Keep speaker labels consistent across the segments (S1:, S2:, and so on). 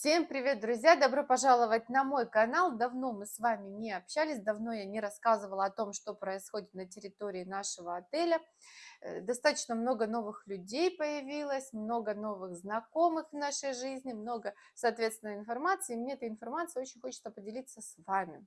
S1: Всем привет, друзья! Добро пожаловать на мой канал. Давно мы с вами не общались, давно я не рассказывала о том, что происходит на территории нашего отеля. Э, достаточно много новых людей появилось, много новых знакомых в нашей жизни, много, соответственно, информации. И мне эта информация очень хочется поделиться с вами.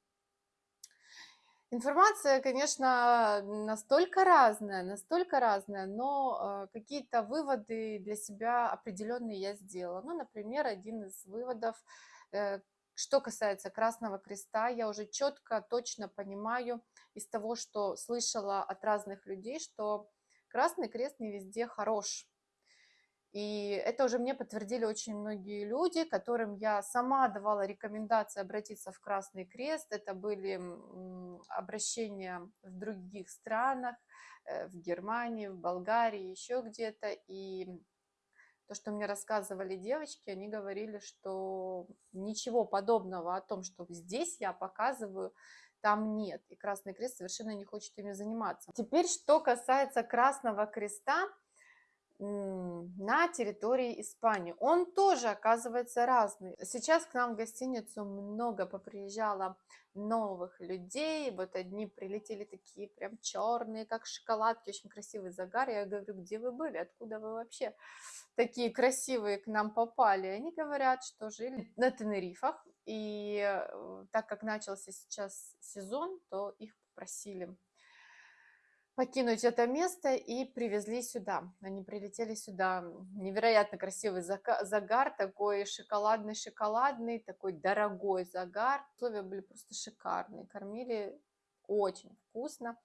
S1: Информация, конечно, настолько разная, настолько разная, но э, какие-то выводы для себя определенные я сделала. Ну, например, один из выводов, э, что касается Красного Креста, я уже четко, точно понимаю из того, что слышала от разных людей, что Красный Крест не везде хорош. И это уже мне подтвердили очень многие люди, которым я сама давала рекомендации обратиться в Красный Крест. Это были обращения в других странах, э, в Германии, в Болгарии, еще где-то. И то, что мне рассказывали девочки, они говорили, что ничего подобного о том, что здесь я показываю, там нет. И Красный Крест совершенно не хочет ими заниматься. Теперь, что касается Красного Креста, на территории Испании. Он тоже оказывается разный. Сейчас к нам в гостиницу много поприезжало новых людей. Вот одни прилетели такие прям черные, как шоколадки, очень красивый загар. Я говорю, где вы были, откуда вы вообще такие красивые к нам попали? Они говорят, что жили на Тенерифах. И э, так как начался сейчас сезон, то их попросили покинуть это место и привезли сюда. Они прилетели сюда. Невероятно красивый загар, такой шоколадный-шоколадный, такой дорогой загар. Условия были просто шикарные. Кормили очень вкусно.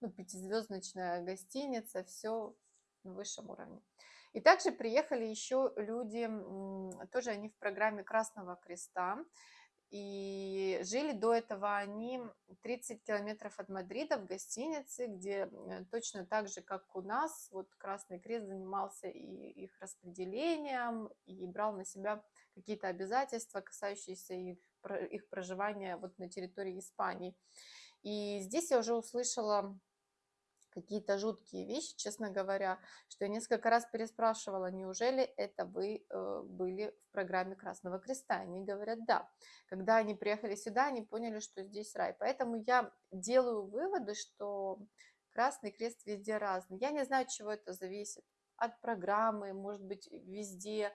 S1: Ну, пятизвездочная гостиница, все на высшем уровне. И также приехали еще люди, тоже они в программе Красного Креста. И жили до этого они 30 километров от Мадрида в гостинице, где э, точно так же, как у нас, вот Красный Крест занимался и их распределением, и брал на себя какие-то обязательства, касающиеся их, их проживания вот на территории Испании. И здесь я уже услышала какие-то жуткие вещи, честно говоря, что я несколько раз переспрашивала, неужели это вы э, были в программе Красного Креста? Они говорят, да. Когда они приехали сюда, они поняли, что здесь рай. Поэтому я делаю выводы, что Красный Крест везде разный. Я не знаю, чего это зависит. От программы, может быть, везде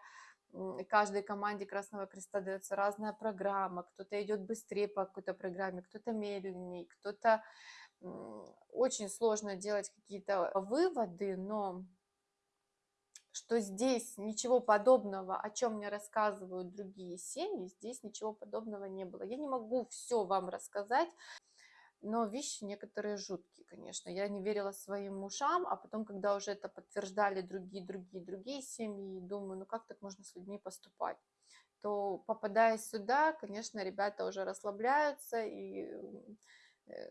S1: каждой команде Красного Креста дается разная программа, кто-то идет быстрее по какой-то программе, кто-то медленнее, кто-то очень сложно делать какие-то выводы, но что здесь ничего подобного, о чем мне рассказывают другие семьи, здесь ничего подобного не было. Я не могу все вам рассказать, но вещи некоторые жуткие, конечно. Я не верила своим ушам, а потом, когда уже это подтверждали другие, другие, другие семьи, думаю, ну как так можно с людьми поступать? то попадая сюда, конечно, ребята уже расслабляются и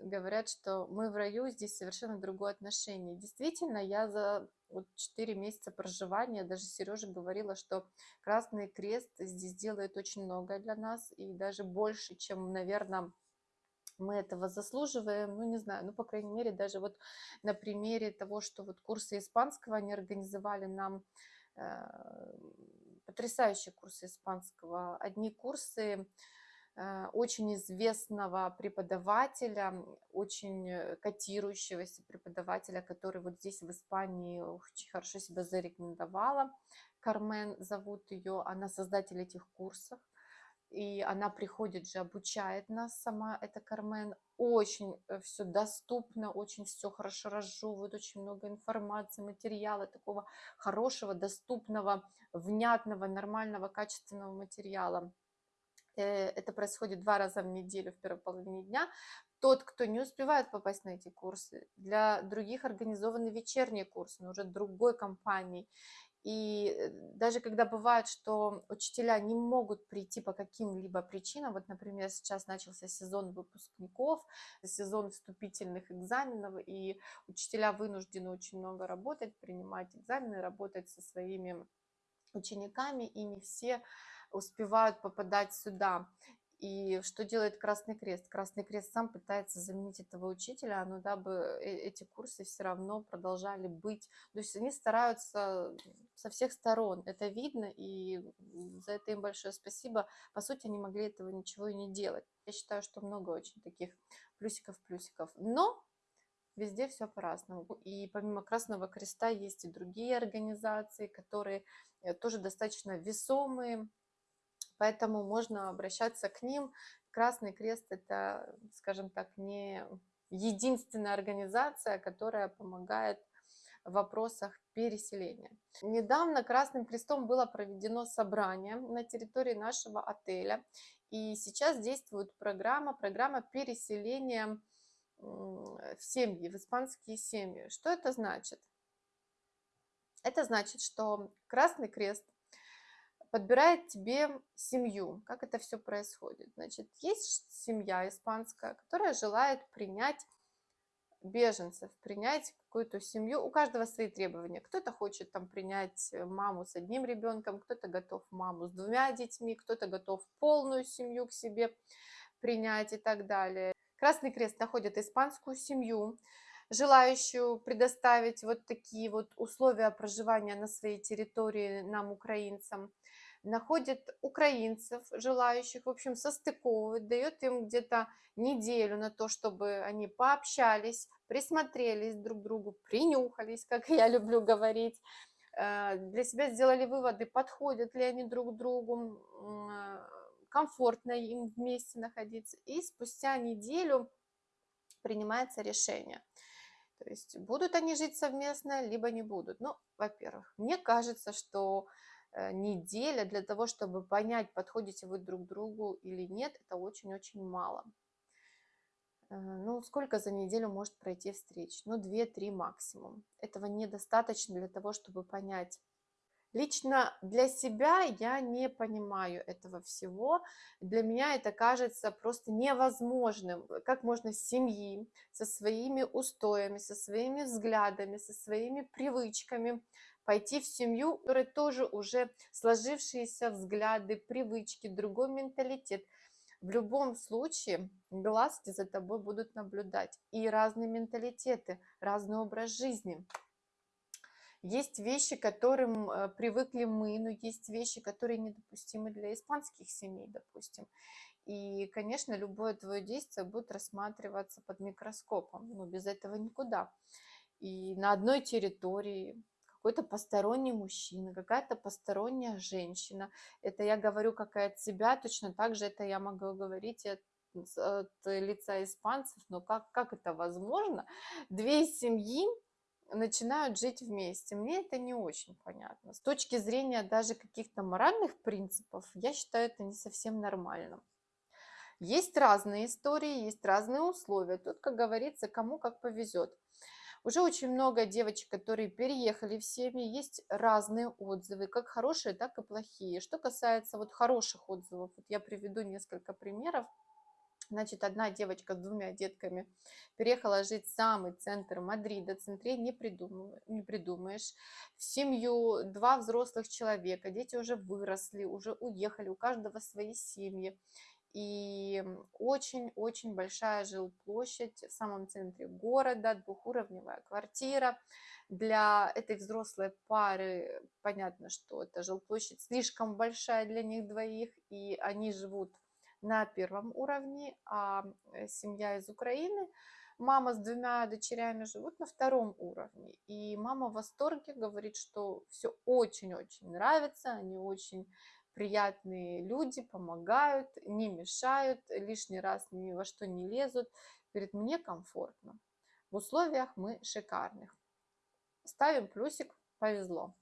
S1: говорят, что мы в раю, здесь совершенно другое отношение. Действительно, я за вот 4 месяца проживания, даже Сережа говорила, что Красный Крест здесь делает очень много для нас, и даже больше, чем, наверное, мы этого заслуживаем, ну, не знаю, ну, по крайней мере, даже вот на примере того, что вот курсы испанского они организовали нам, э, потрясающие курсы испанского. Одни курсы Э, очень известного преподавателя, очень э, котирующегося преподавателя, который вот здесь в Испании очень хорошо себя зарекомендовала. Кармен зовут ее, она создатель этих курсов. И она приходит же, обучает нас сама, это Кармен. Очень э, все доступно, очень все хорошо разжевывает, очень много информации, материала, такого хорошего, доступного, внятного, нормального, качественного материала. Э, это происходит два раза в неделю в первой половине дня. Тот, кто не успевает попасть на эти курсы, для других организованы вечерние курсы, но уже другой компании. И э, даже когда бывает, что учителя не могут прийти по каким-либо причинам, вот, например, сейчас начался сезон выпускников, сезон вступительных экзаменов, и учителя вынуждены очень много работать, принимать экзамены, работать со своими учениками, и не все успевают попадать сюда. И что делает Красный Крест? Красный Крест сам пытается заменить этого учителя, но дабы э, эти курсы все равно продолжали быть. То есть они стараются со всех сторон, это видно, и за это им большое спасибо. По сути, они могли этого ничего и не делать. Я считаю, что много очень таких плюсиков-плюсиков. Но везде все по-разному. И помимо Красного Креста есть и другие организации, которые э, тоже достаточно весомые, поэтому можно обращаться к ним. Красный Крест – это, скажем так, не единственная организация, которая помогает в вопросах переселения. Недавно Красным Крестом было проведено собрание на территории нашего отеля, и сейчас действует программа, программа переселения в семьи, в испанские семьи. Что это значит? Это значит, что Красный Крест подбирает тебе семью. Как это все происходит? Значит, есть семья испанская, которая желает принять беженцев, принять какую-то семью. У каждого свои требования. Кто-то хочет там принять маму с одним ребенком, кто-то готов маму с двумя детьми, кто-то готов полную семью к себе принять и так далее. Красный Крест находит испанскую семью, желающую предоставить вот такие вот условия проживания на своей территории нам, украинцам находит украинцев, желающих, в общем, состыковывать, дает им где-то неделю на то, чтобы они пообщались, присмотрелись друг к другу, принюхались, как я люблю говорить, э, для себя сделали выводы, подходят ли они друг другу, э, комфортно им вместе находиться. И спустя неделю принимается решение. То есть будут они жить совместно, либо не будут. Ну, во-первых, мне кажется, что неделя для того, чтобы понять, подходите вы друг другу или нет, это очень-очень мало. Э, ну, сколько за неделю может пройти встреч? Ну, 2-3 максимум. Этого недостаточно для того, чтобы понять. Лично для себя я не понимаю этого всего. Для меня это кажется просто невозможным. Как можно с семьи, со своими устоями, со своими взглядами, со своими привычками пойти в семью, у которой тоже уже сложившиеся взгляды, привычки, другой менталитет. В любом случае глазки за тобой будут наблюдать. И разные менталитеты, разный образ жизни. Есть вещи, к которым э, привыкли мы, но есть вещи, которые недопустимы для испанских семей, допустим. И, конечно, любое твое действие будет рассматриваться под микроскопом, но без этого никуда. И на одной территории какой-то посторонний мужчина, какая-то посторонняя женщина. Это я говорю как и от себя, точно так же это я могу говорить от, от лица испанцев, но как, как это возможно? Две семьи начинают жить вместе. Мне это не очень понятно. С точки зрения даже каких-то моральных принципов, я считаю это не совсем нормальным. Есть разные истории, есть разные условия. Тут, как говорится, кому как повезет. Уже очень много девочек, которые переехали в семьи, есть разные отзывы, как хорошие, так и плохие. Что касается вот хороших отзывов, вот я приведу несколько примеров. Значит, одна девочка с двумя детками переехала жить в самый центр Мадрида, центре не, придумываешь, не придумаешь. В семью два взрослых человека, дети уже выросли, уже уехали, у каждого свои семьи. И очень-очень большая жилплощадь в самом центре города, двухуровневая квартира. Для этой взрослой пары понятно, что эта жилплощадь слишком большая для них двоих, и они живут на первом уровне, а э, семья из Украины, мама с двумя дочерями живут на втором уровне. И мама в восторге говорит, что все очень-очень нравится, они очень приятные люди, помогают, не мешают, лишний раз ни во что не лезут. Говорит, мне комфортно. В условиях мы шикарных. Ставим плюсик, повезло.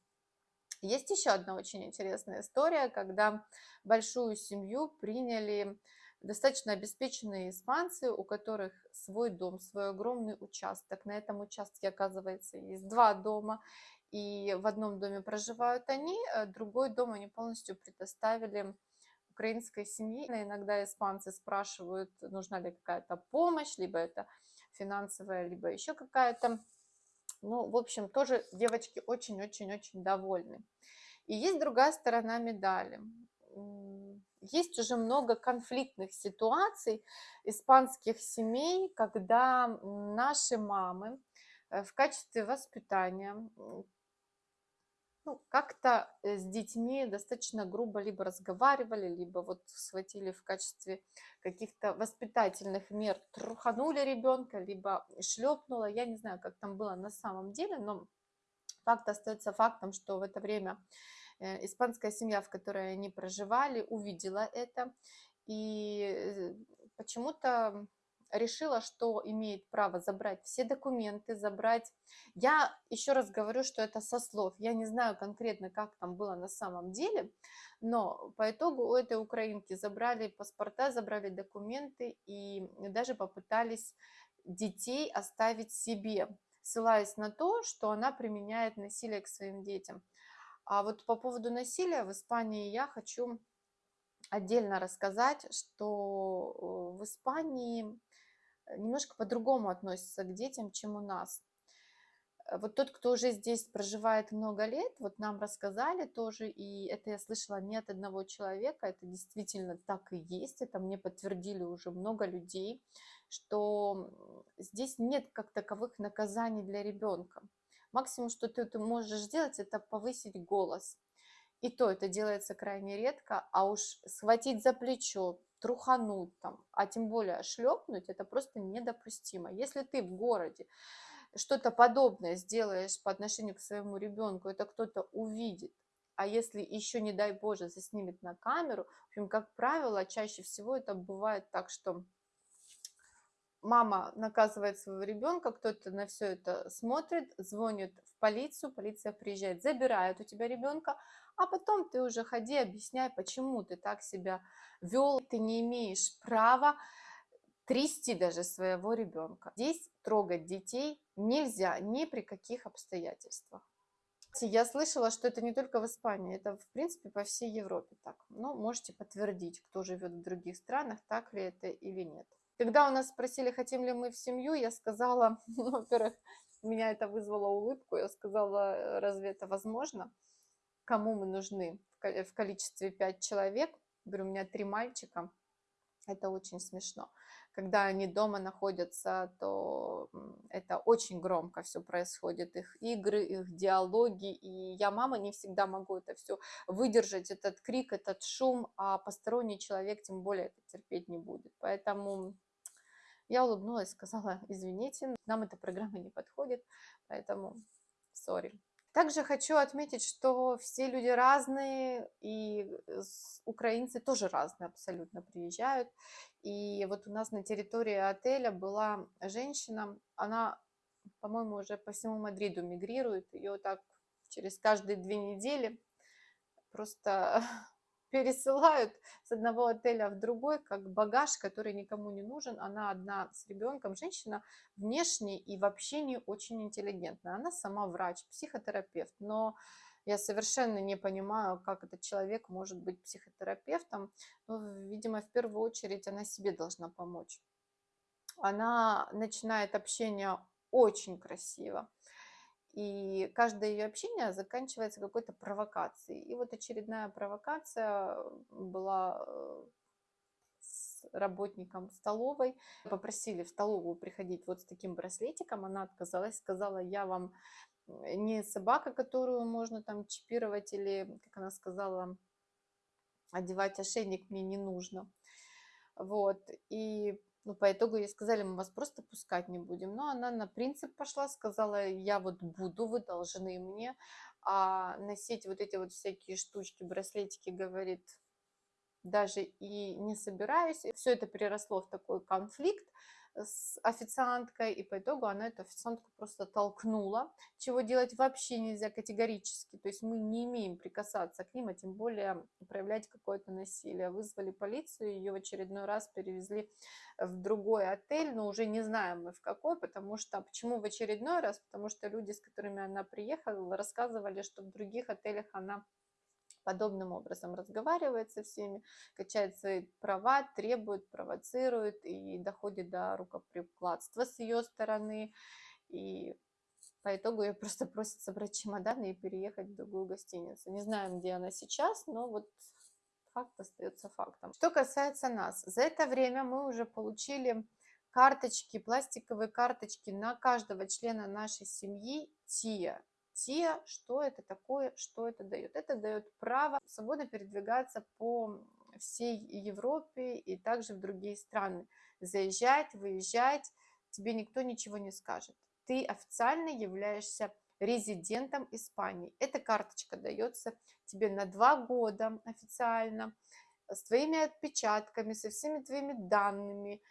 S1: Есть еще одна очень интересная история, когда большую семью приняли достаточно обеспеченные испанцы, у которых свой дом, свой огромный участок. На этом участке, оказывается, есть два дома и в одном доме проживают они, э, другой дом они полностью предоставили украинской семье. Иногда испанцы спрашивают, нужна ли какая-то помощь, либо это финансовая, либо еще какая-то. Ну, в общем, тоже девочки очень-очень-очень довольны. И есть другая сторона медали. есть уже много конфликтных ситуаций испанских семей, когда наши мамы э, в качестве воспитания ну, как-то э, с детьми достаточно грубо либо разговаривали, либо вот схватили в качестве каких-то воспитательных мер, труханули ребенка, либо шлепнула. Я не знаю, как там было на самом деле, но факт остается фактом, что в это время э, испанская семья, в которой они проживали, увидела это. И э, почему-то решила, что имеет право забрать все документы, забрать... Я еще раз говорю, что это со слов. Я не знаю конкретно, как там было на самом деле, но по итогу у этой украинки забрали паспорта, забрали документы и даже попытались детей оставить себе, ссылаясь на то, что она применяет насилие к своим детям. А вот по поводу насилия в Испании я хочу отдельно рассказать, что э, в Испании немножко по-другому относятся к детям, чем у нас. Э, вот тот, кто уже здесь проживает много лет, вот нам рассказали тоже, и это я слышала не от одного человека, это действительно так и есть, это мне подтвердили уже много людей, что здесь нет как таковых наказаний для ребенка. Максимум, что ты, ты можешь сделать, это повысить голос. И то это делается крайне редко, а уж схватить за плечо, трухануть там, а тем более шлепнуть, это просто недопустимо. Если ты в городе что-то подобное сделаешь по отношению к своему ребенку, это кто-то увидит, а если еще, не дай Боже, заснимет на камеру, в общем, как правило, чаще всего это бывает так, что мама наказывает своего ребенка, кто-то на все это смотрит, звонит в полицию, полиция приезжает, забирает у тебя ребенка, а потом ты уже ходи, объясняй, почему ты так себя вел, ты не имеешь права трясти даже своего ребенка. Здесь трогать детей нельзя ни при каких обстоятельствах. Я слышала, что это не только в Испании, это в принципе по всей Европе так. Но можете подтвердить, кто живет в других странах, так ли это или нет. Когда у нас спросили, хотим ли мы в семью, я сказала, ну, во-первых, меня это вызвало улыбку, я сказала, разве это возможно? Кому мы нужны в количестве 5 человек? Говорю, у меня три мальчика, это очень смешно. Когда они дома находятся, то это очень громко все происходит, их игры, их диалоги, и я, мама, не всегда могу это все выдержать, этот крик, этот шум, а посторонний человек тем более это терпеть не будет. Поэтому я улыбнулась, сказала, извините, нам эта программа не подходит, поэтому сори. Также хочу отметить, что все люди разные, и украинцы тоже разные абсолютно приезжают. И вот у нас на территории отеля была женщина, она, по-моему, уже по всему Мадриду мигрирует, ее так через каждые две недели просто пересылают с одного отеля в другой, как багаж, который никому не нужен. Она одна с ребенком, женщина внешне и в общении очень интеллигентная. Она сама врач, психотерапевт, но я совершенно не понимаю, как этот человек может быть психотерапевтом. Но, видимо, в первую очередь она себе должна помочь. Она начинает общение очень красиво и каждое ее общение заканчивается какой-то провокацией. И вот очередная провокация была э, с работником столовой. Попросили в столовую приходить вот с таким браслетиком, она отказалась, сказала, я вам не собака, которую можно там чипировать или, как она сказала, одевать ошейник мне не нужно. Вот, и ну, по итогу ей сказали, мы вас просто пускать не будем. Но она на принцип пошла, сказала, я вот буду, вы должны мне. А носить вот эти вот всякие штучки, браслетики, говорит, даже и не собираюсь. Все это переросло в такой конфликт с официанткой, и по итогу она эту официантку просто толкнула, чего делать вообще нельзя категорически, то есть мы не имеем прикасаться к ним, а тем более проявлять какое-то насилие. Вызвали полицию, ее в очередной раз перевезли в другой отель, но уже не знаем мы в какой, потому что, почему в очередной раз, потому что люди, с которыми она приехала, рассказывали, что в других отелях она подобным образом разговаривает со всеми, качает свои права, требует, провоцирует и доходит до рукоприкладства с ее стороны. И по итогу ее просто просят собрать чемоданы и переехать в другую гостиницу. Не знаем, где она сейчас, но вот факт остается фактом. Что касается нас, за это время мы уже получили карточки, пластиковые карточки на каждого члена нашей семьи ТИА. ТИА, что это такое, что это дает? Это дает право свободно передвигаться по всей Европе и также в другие страны. Заезжать, выезжать, тебе никто ничего не скажет. Ты официально являешься резидентом Испании. Эта карточка дается тебе на два года официально, с твоими отпечатками, со всеми твоими данными.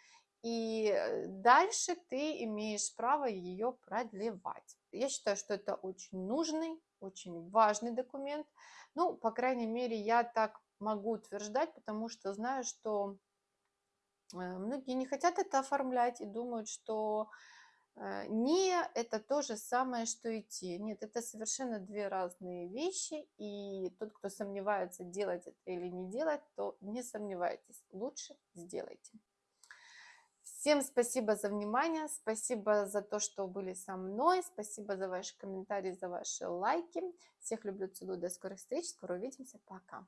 S1: И э, дальше ты имеешь право ее продлевать. Я считаю, что это очень нужный, очень важный документ. Ну, по крайней мере, я так могу утверждать, потому что знаю, что э, многие не хотят это оформлять и думают, что э, не это то же самое, что идти. Нет, это совершенно две разные вещи, и тот, кто сомневается, делать это или не делать, то не сомневайтесь, лучше сделайте. Всем спасибо за внимание, спасибо за то, что были со мной, спасибо за ваши комментарии, за ваши лайки. Всех люблю, целую, до скорых встреч, скоро увидимся, пока.